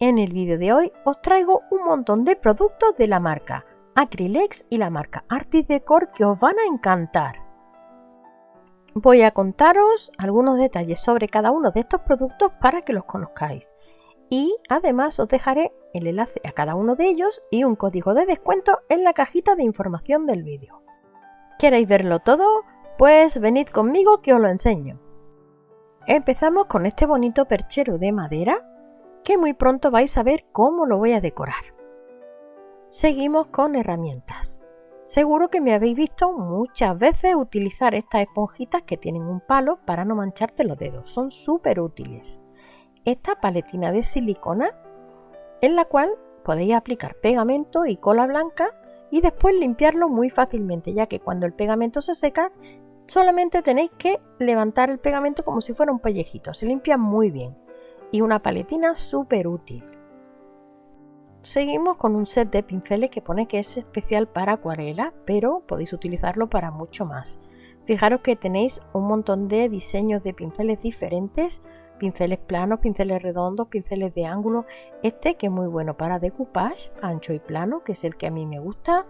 En el vídeo de hoy os traigo un montón de productos de la marca Acrylex y la marca Artis Decor que os van a encantar. Voy a contaros algunos detalles sobre cada uno de estos productos para que los conozcáis. Y además os dejaré el enlace a cada uno de ellos y un código de descuento en la cajita de información del vídeo. ¿Queréis verlo todo? Pues venid conmigo que os lo enseño. Empezamos con este bonito perchero de madera que muy pronto vais a ver cómo lo voy a decorar. Seguimos con herramientas. Seguro que me habéis visto muchas veces utilizar estas esponjitas que tienen un palo para no mancharte los dedos. Son súper útiles. Esta paletina de silicona en la cual podéis aplicar pegamento y cola blanca y después limpiarlo muy fácilmente ya que cuando el pegamento se seca solamente tenéis que levantar el pegamento como si fuera un pellejito. Se limpia muy bien y una paletina súper útil. Seguimos con un set de pinceles que pone que es especial para acuarela, pero podéis utilizarlo para mucho más. Fijaros que tenéis un montón de diseños de pinceles diferentes, pinceles planos, pinceles redondos, pinceles de ángulo. Este que es muy bueno para decoupage, ancho y plano, que es el que a mí me gusta.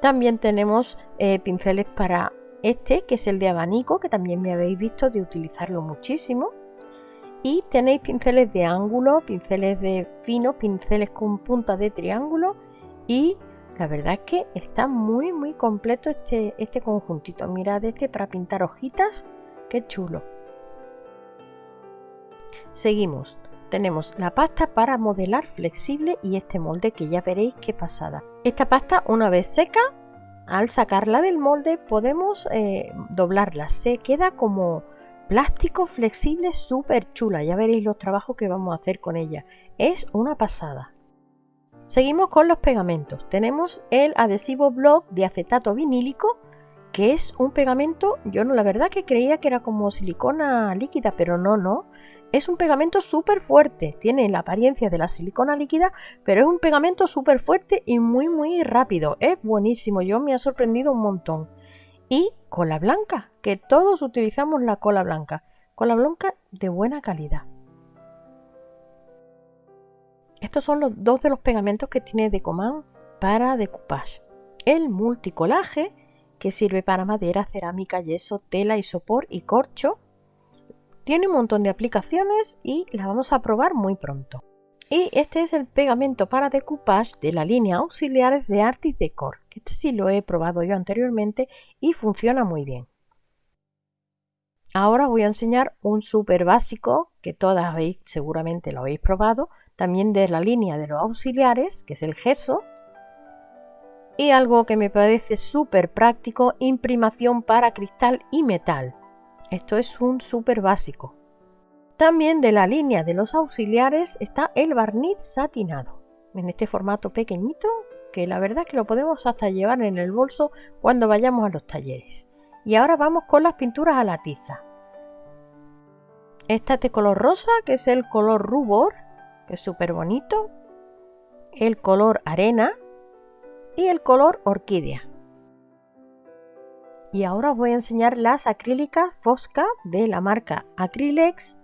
También tenemos eh, pinceles para este, que es el de abanico, que también me habéis visto de utilizarlo muchísimo y tenéis pinceles de ángulo, pinceles de fino, pinceles con punta de triángulo y la verdad es que está muy muy completo este, este conjuntito. Mirad este para pintar hojitas, qué chulo. Seguimos. Tenemos la pasta para modelar flexible y este molde que ya veréis qué pasada. Esta pasta una vez seca, al sacarla del molde podemos eh, doblarla. Se queda como Plástico flexible súper chula, ya veréis los trabajos que vamos a hacer con ella. Es una pasada. Seguimos con los pegamentos. Tenemos el adhesivo block de acetato vinílico, que es un pegamento, yo no la verdad que creía que era como silicona líquida, pero no, no. Es un pegamento súper fuerte, tiene la apariencia de la silicona líquida, pero es un pegamento súper fuerte y muy muy rápido. Es buenísimo, yo me ha sorprendido un montón y cola blanca, que todos utilizamos la cola blanca, cola blanca de buena calidad. Estos son los dos de los pegamentos que tiene Decoman para decoupage. El multicolaje, que sirve para madera, cerámica, yeso, tela, isopor y corcho. Tiene un montón de aplicaciones y la vamos a probar muy pronto. Y este es el pegamento para decoupage de la línea auxiliares de Artis Decor. Este sí lo he probado yo anteriormente y funciona muy bien. Ahora voy a enseñar un súper básico que todas seguramente lo habéis probado, también de la línea de los auxiliares, que es el gesso. Y algo que me parece súper práctico, imprimación para cristal y metal. Esto es un súper básico. También de la línea de los auxiliares está el barniz satinado, en este formato pequeñito que la verdad que lo podemos hasta llevar en el bolso cuando vayamos a los talleres. Y ahora vamos con las pinturas a la tiza. Esta de color rosa, que es el color rubor, que es súper bonito. El color arena y el color orquídea. Y ahora os voy a enseñar las acrílicas Fosca de la marca Acrylex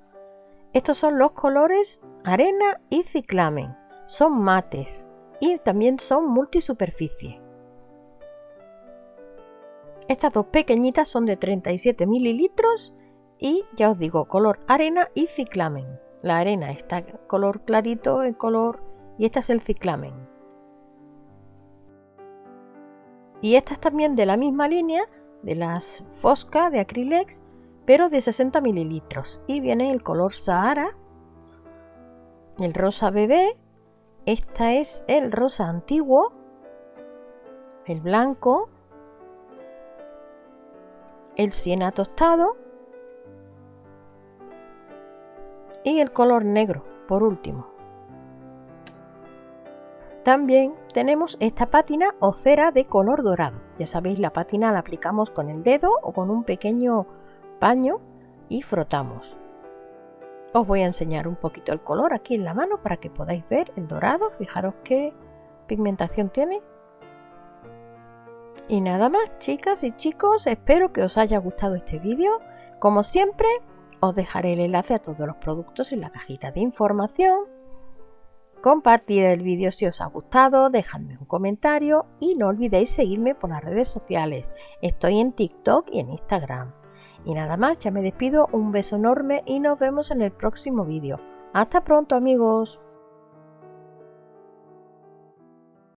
estos son los colores arena y ciclamen. Son mates y también son multisuperficie. Estas dos pequeñitas son de 37 mililitros y ya os digo, color arena y ciclamen. La arena está color clarito, en color y esta es el ciclamen. Y estas también de la misma línea, de las Fosca de Acrylex, pero de 60 mililitros. Y viene el color Sahara, el rosa bebé, esta es el rosa antiguo, el blanco, el siena tostado y el color negro, por último. También tenemos esta pátina o cera de color dorado. Ya sabéis, la pátina la aplicamos con el dedo o con un pequeño paño y frotamos. Os voy a enseñar un poquito el color aquí en la mano para que podáis ver el dorado. Fijaros qué pigmentación tiene. Y nada más, chicas y chicos, espero que os haya gustado este vídeo. Como siempre, os dejaré el enlace a todos los productos en la cajita de información. Compartid el vídeo si os ha gustado, dejadme un comentario y no olvidéis seguirme por las redes sociales. Estoy en TikTok y en Instagram. Y nada más, ya me despido, un beso enorme y nos vemos en el próximo vídeo. Hasta pronto amigos.